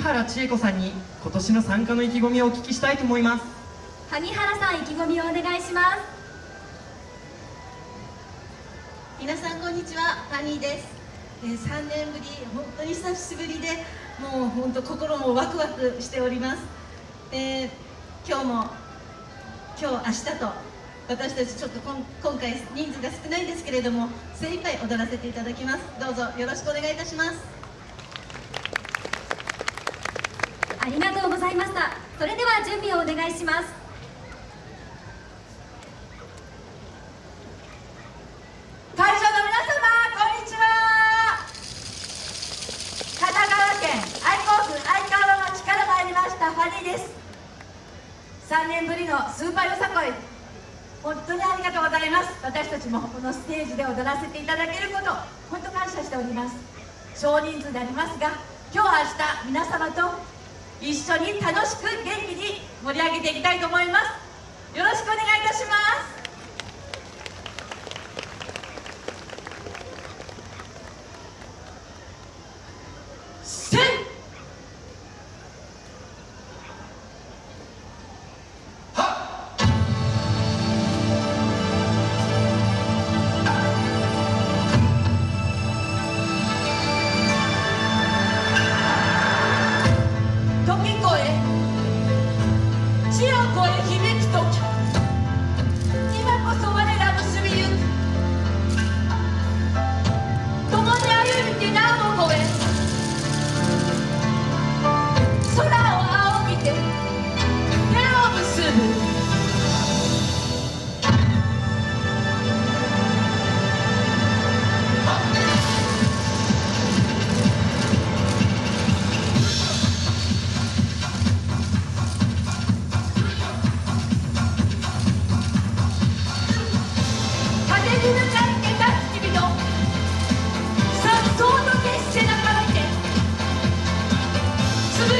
原千恵子さんに今年の参加の意気込みをお聞きしたいと思います。萩原さん意気込みをお願いします。皆さんこんにちは。ファニーです、えー、3年ぶり本当に久しぶりでもう本当心もワクワクしております、えー、今日も今日明日と私たちちょっと今回人数が少ないんですけれども精一杯踊らせていただきます。どうぞよろしくお願いいたしますありがとうございました。それでは準備をお願いします。会場の皆様こんにちは。神奈川県愛好府愛川町から参りましたファニーです。3年ぶりのスーパーよさこい。本当にありがとうございます。私たちもこのステージで踊らせていただけること本当感謝しております。少人数でありますが今日明日皆様と一緒に楽しく元気に盛り上げていきたいと思います。よろしくお願いいたします。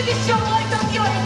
どしょぼは